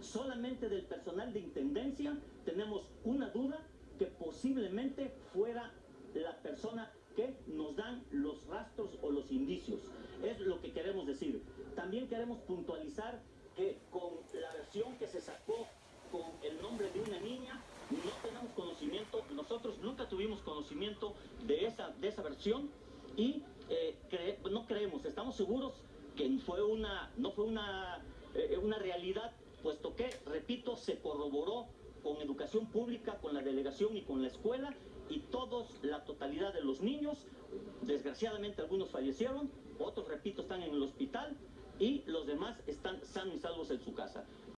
Solamente del personal de intendencia tenemos una duda que posiblemente fuera la persona que nos dan los rastros o los indicios. Es lo que queremos decir. También queremos puntualizar que con la versión que se sacó con el nombre de una niña, no tenemos conocimiento, nosotros nunca tuvimos conocimiento de esa, de esa versión y eh, no creemos, estamos seguros que fue una, no fue una, eh, una realidad, repito, se corroboró con educación pública, con la delegación y con la escuela, y todos, la totalidad de los niños, desgraciadamente algunos fallecieron, otros, repito, están en el hospital, y los demás están sanos y salvos en su casa.